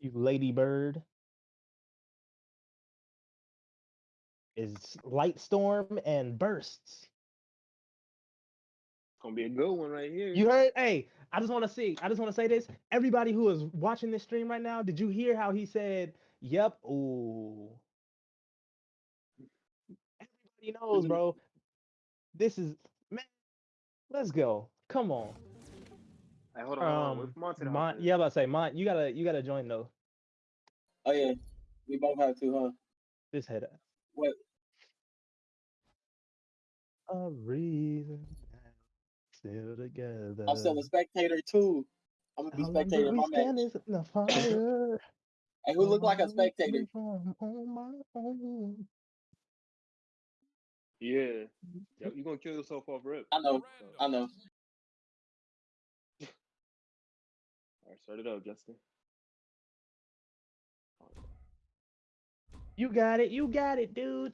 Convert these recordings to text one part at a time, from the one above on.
You lady bird. Is light storm and bursts. Gonna be a good one right here. You heard? Hey, I just want to see. I just want to say this. Everybody who is watching this stream right now, did you hear how he said, "Yep"? Ooh. Everybody knows, bro. This is man. Let's go. Come on. Hey, hold on, hold on. Um, Wait for Monte to hop Mon, yeah, I'm about to say, Mon, you gotta, you gotta join though. Oh yeah, we both have to, huh? This header. What? A reason. Still together. I'm still a spectator too. I'm gonna be How spectator do in we my match. stand in the fire? Hey, who look like a spectator? from my own? Yeah. Yep, you gonna kill yourself off rip. I know, I know. All right, start it up, Justin. You got it. You got it, dude.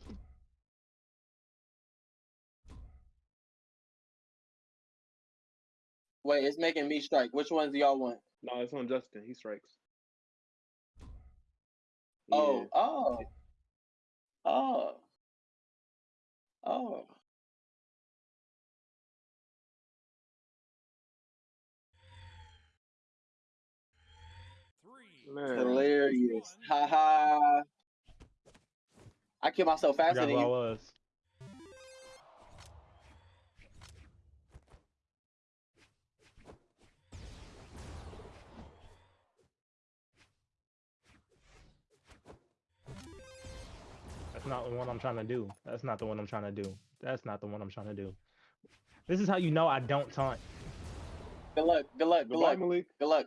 Wait, it's making me strike. Which ones do y'all want? No, it's on Justin. He strikes. Oh, Yeah. oh, oh, oh. Man. Hilarious. Ha ha. I kill myself faster than who I was. That's not the one I'm trying to do. That's not the one I'm trying to do. That's not the one I'm trying to do. This is how you know I don't taunt. Good luck. Good luck. Good Goodbye, luck. Malik. Good luck.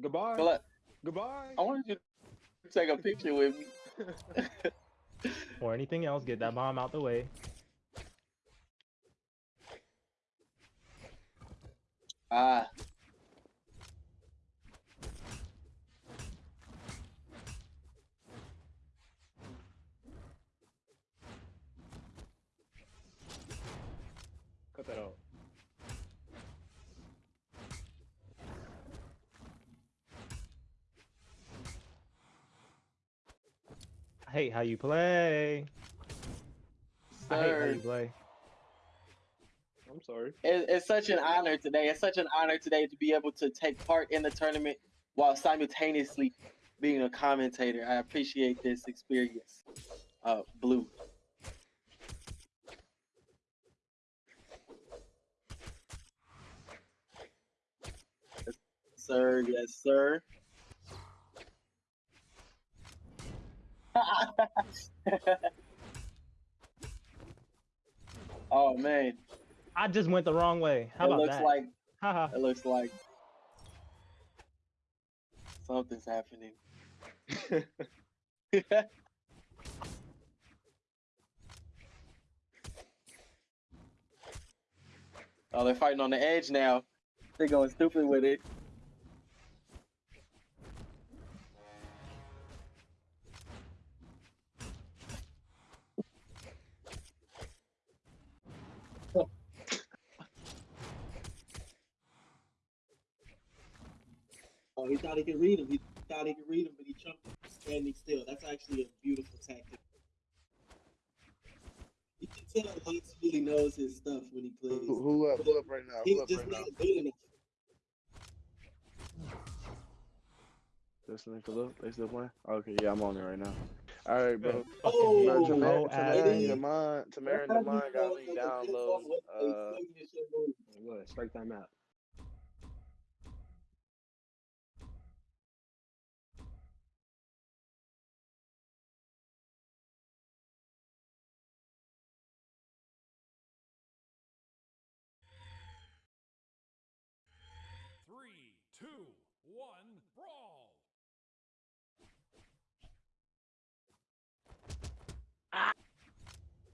Goodbye. Good luck. Goodbye. I wanted you to take a picture with me. or anything else. Get that bomb out the way. Ah. Hate how you play. I hate how Sir. you play. I'm sorry. It, it's such an honor today. It's such an honor today to be able to take part in the tournament while simultaneously being a commentator. I appreciate this experience. Uh, Blue. Yes, sir, yes, sir. oh man, I just went the wrong way. How it about looks that? like it looks like something's happening. oh, they're fighting on the edge now. They're going stupid with it. Oh, he thought he could read him. He thought he could read him, but he jumped standing still. That's actually a beautiful tactic. You can tell Lance really knows his stuff when he plays. Who, who up? Who up right now? He's Who up just right now? not good enough. Listening for look. They still playing? Okay, yeah, I'm on it right now. All right, bro. Oh, Bro, Oh, Tamara, Tamara and Addy. Demond, Tamara and Demond got me download. Uh, What? Strike that map. Three, two, one, brawl!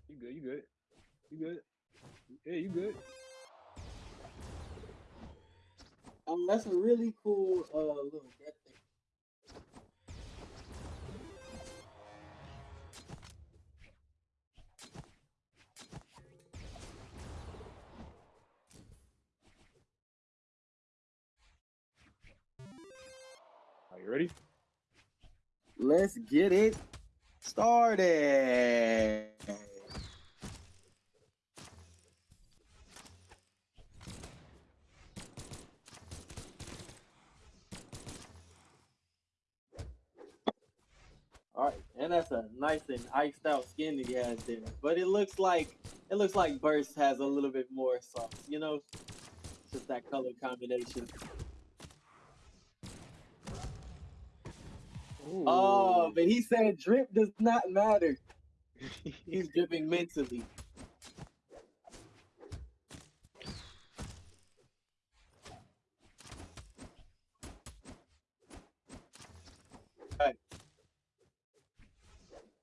You good? You good? You good? Yeah, you good? Um, that's a really cool uh little get thing. Are you ready? Let's get it started. All right, and that's a nice and iced out skin that he has there. But it looks like it looks like Burst has a little bit more sauce, you know? Just that color combination. Oh, but he said drip does not matter. He's dripping mentally.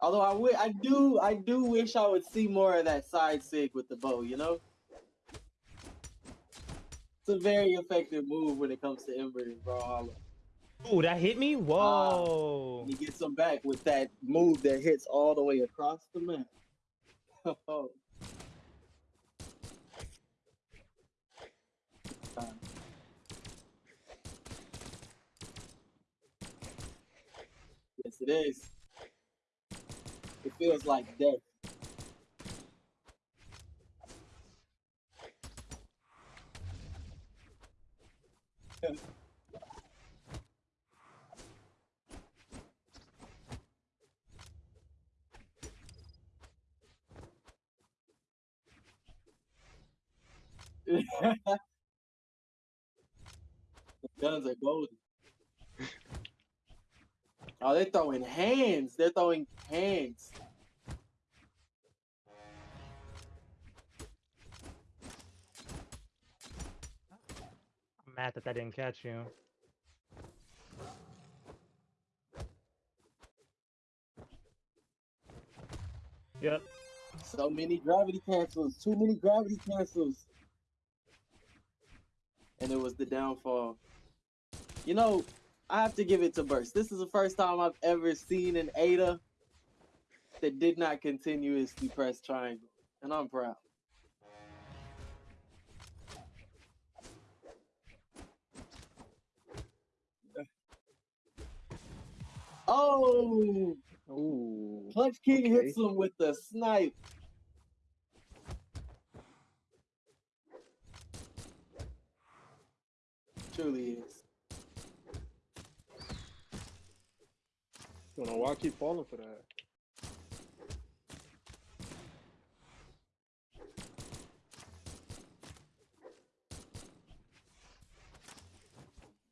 Although I do, I do wish I would see more of that side sig with the bow. You know, it's a very effective move when it comes to Ember and Brawlhalla. Ooh, that hit me. Whoa. He gets them back with that move that hits all the way across the map. Oh. Uh, Yes, it is. It feels like death. the guns are golden. Oh, they're throwing hands. They're throwing hands. I'm mad that that didn't catch you. Yep. So many gravity cancels. Too many gravity cancels. And it was the downfall. You know, I have to give it to Burst. This is the first time I've ever seen an Ada that did not continuously press triangle. And I'm proud. Oh, Ooh. Punch King Okay. hits him with the snipe. Truly is. Don't know why I keep falling for that.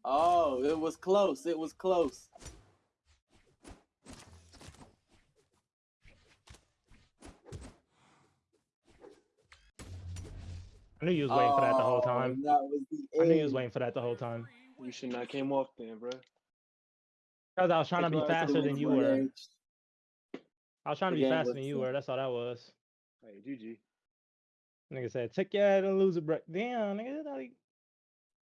Oh, it was close. It was close. I knew you was waiting for that the whole Oh, time. That was the I knew you was waiting for that the whole time. You should not came off then, bro. Because I was trying to be faster than you were. Edge. I was trying to be game faster than you so- were. That's all that was. Hey, GG. Nigga said, take your ass and lose a break. Damn, nigga. that's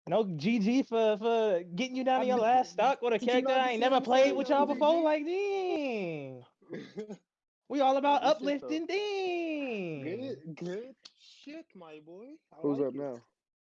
No GG for for getting you down to your last stock with a character I ain't never played with y'all before. GG? Like, dang. We all about Good shit, though. uplifting, dang. good, good shit, my boy. I Who's like up it. now?